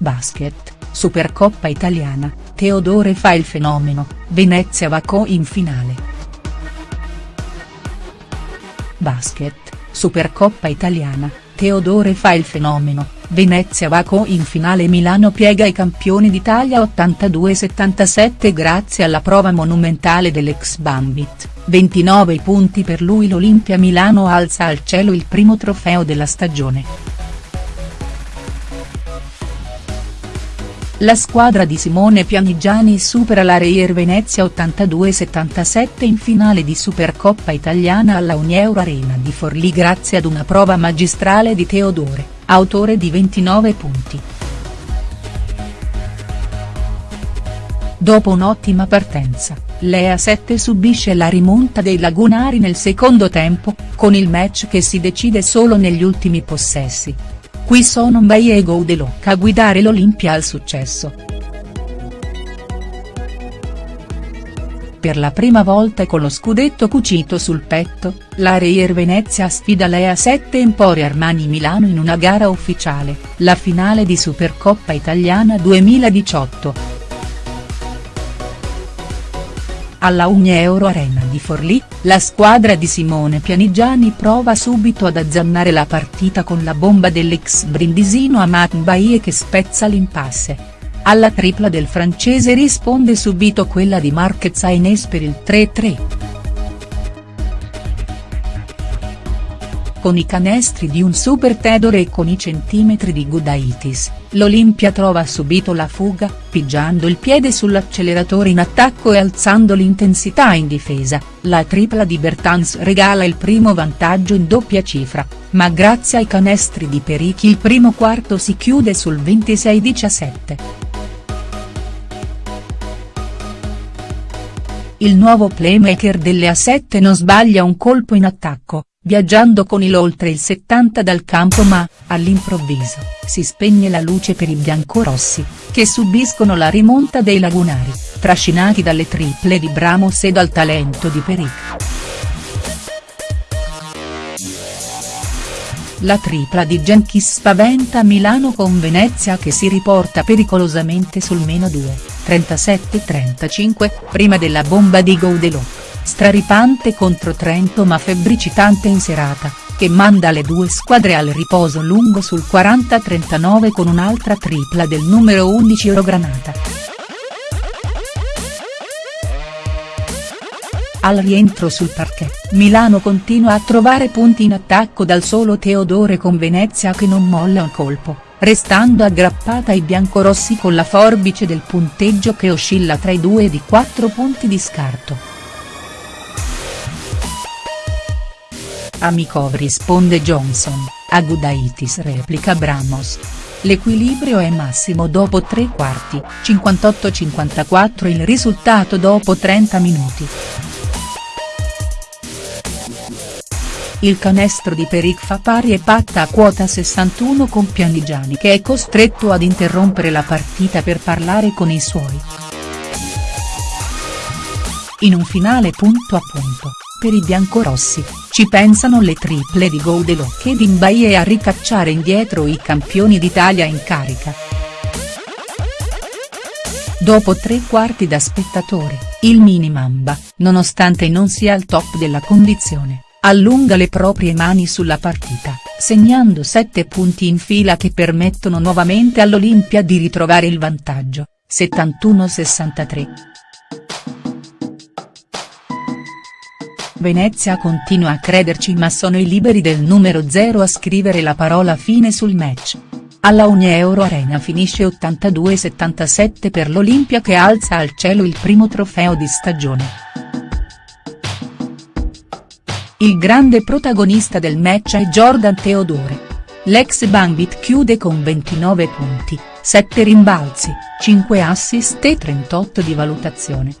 Basket, Supercoppa italiana, Teodore fa il fenomeno, Venezia Vacò in finale. Basket, Supercoppa italiana, Teodore fa il fenomeno, Venezia Vacò in finale Milano piega i campioni d'Italia 82-77 grazie alla prova monumentale dell'ex Bambit, 29 punti per lui l'Olimpia Milano alza al cielo il primo trofeo della stagione. La squadra di Simone Pianigiani supera la Reier Venezia 82-77 in finale di Supercoppa italiana alla Unieuro Arena di Forlì grazie ad una prova magistrale di Teodore, autore di 29 punti. Dopo un'ottima partenza, Lea 7 subisce la rimonta dei lagunari nel secondo tempo, con il match che si decide solo negli ultimi possessi. Qui sono Mbaye e Goudelot a guidare l'Olimpia al successo. Per la prima volta con lo scudetto cucito sul petto, la Reier Venezia sfida l'EA 7 Emporio Armani Milano in una gara ufficiale, la finale di Supercoppa Italiana 2018. Alla Unieuro Arena di Forlì, la squadra di Simone Pianigiani prova subito ad azzannare la partita con la bomba dell'ex brindisino Amat Mbaye che spezza l'impasse. Alla tripla del francese risponde subito quella di Marquez Aines per il 3-3. Con i canestri di un super Tedore e con i centimetri di Gudaitis, l'Olimpia trova subito la fuga, pigiando il piede sull'acceleratore in attacco e alzando l'intensità in difesa, la tripla di Bertans regala il primo vantaggio in doppia cifra, ma grazie ai canestri di Perichi il primo quarto si chiude sul 26-17. Il nuovo playmaker delle A7 non sbaglia un colpo in attacco, viaggiando con il oltre il 70 dal campo ma, all'improvviso, si spegne la luce per i biancorossi, che subiscono la rimonta dei lagunari, trascinati dalle triple di Bramos e dal talento di Peric. La tripla di Jenkins spaventa Milano con Venezia che si riporta pericolosamente sul meno 2, 37-35, prima della bomba di Goudelot straripante contro Trento ma febbricitante in serata, che manda le due squadre al riposo lungo sul 40-39 con un'altra tripla del numero 11 Eurogranata. Al rientro sul parquet, Milano continua a trovare punti in attacco dal solo Teodore con Venezia che non molla un colpo, restando aggrappata ai biancorossi con la forbice del punteggio che oscilla tra i due di 4 punti di scarto. Amicov risponde Johnson, a Gudaitis replica Bramos. L'equilibrio è massimo dopo tre quarti, 58-54 il risultato dopo 30 minuti. Il canestro di Peric fa pari e patta a quota 61 con Pianigiani che è costretto ad interrompere la partita per parlare con i suoi. In un finale punto a punto, per i biancorossi, ci pensano le triple di Goudelot e di Mbaye a ricacciare indietro i campioni d'Italia in carica. Dopo tre quarti da spettatore, il mini Mamba, nonostante non sia al top della condizione, allunga le proprie mani sulla partita, segnando sette punti in fila che permettono nuovamente all'Olimpia di ritrovare il vantaggio, 71-63. Venezia continua a crederci ma sono i liberi del numero 0 a scrivere la parola fine sul match. Alla Unieuro Arena finisce 82-77 per l'Olimpia che alza al cielo il primo trofeo di stagione. Il grande protagonista del match è Jordan Teodore. L'ex Bambit chiude con 29 punti, 7 rimbalzi, 5 assist e 38 di valutazione.